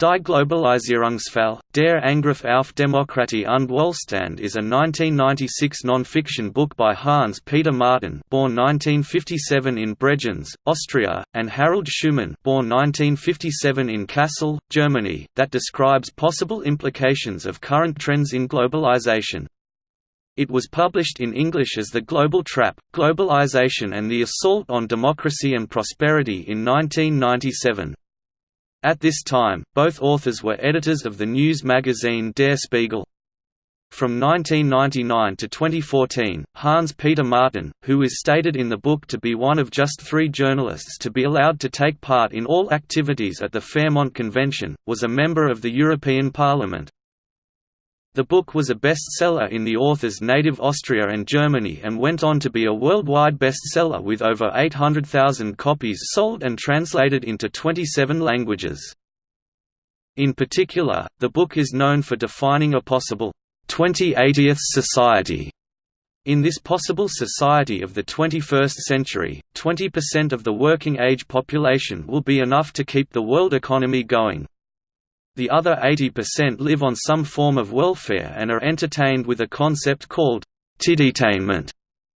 Die Globalisierungsfalle, der Angriff auf Demokratie und Wohlstand is a 1996 non-fiction book by Hans-Peter Martin born 1957 in Bregenz, Austria, and Harald Schumann born 1957 in Kassel, Germany, that describes possible implications of current trends in globalization. It was published in English as The Global Trap, Globalization and the Assault on Democracy and Prosperity in 1997. At this time, both authors were editors of the news magazine Der Spiegel. From 1999 to 2014, Hans-Peter Martin, who is stated in the book to be one of just three journalists to be allowed to take part in all activities at the Fairmont Convention, was a member of the European Parliament. The book was a bestseller in the author's native Austria and Germany and went on to be a worldwide bestseller with over 800,000 copies sold and translated into 27 languages. In particular, the book is known for defining a possible 2080th society. In this possible society of the 21st century, 20% of the working-age population will be enough to keep the world economy going. The other 80% live on some form of welfare and are entertained with a concept called tittytainment,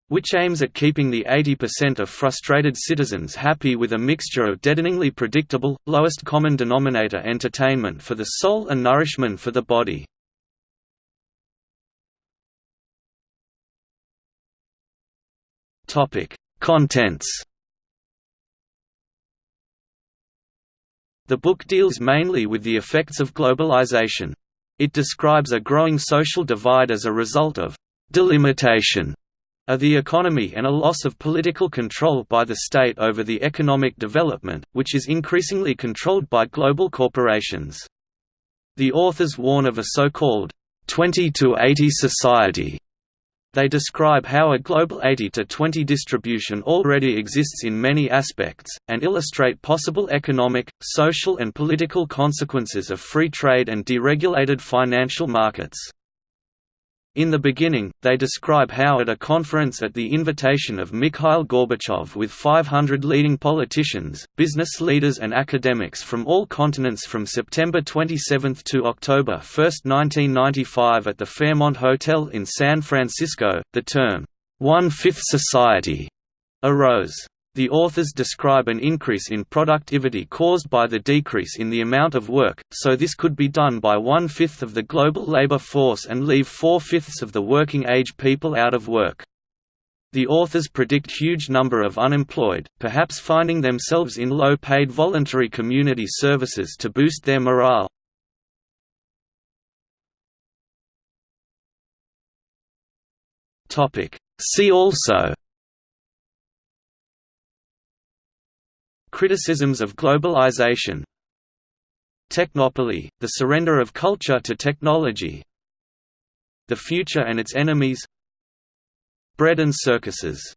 which aims at keeping the 80% of frustrated citizens happy with a mixture of deadeningly predictable, lowest common denominator entertainment for the soul and nourishment for the body. Contents The book deals mainly with the effects of globalization. It describes a growing social divide as a result of delimitation of the economy and a loss of political control by the state over the economic development, which is increasingly controlled by global corporations. The authors warn of a so-called 20 to 80 society they describe how a global 80-20 distribution already exists in many aspects, and illustrate possible economic, social and political consequences of free trade and deregulated financial markets. In the beginning, they describe how at a conference at the invitation of Mikhail Gorbachev with 500 leading politicians, business leaders and academics from all continents from September 27 to October 1, 1995 at the Fairmont Hotel in San Francisco, the term, one-fifth society, arose. The authors describe an increase in productivity caused by the decrease in the amount of work, so this could be done by one-fifth of the global labor force and leave four-fifths of the working-age people out of work. The authors predict huge number of unemployed, perhaps finding themselves in low-paid voluntary community services to boost their morale. See also Criticisms of globalization. Technopoly, the surrender of culture to technology. The future and its enemies. Bread and circuses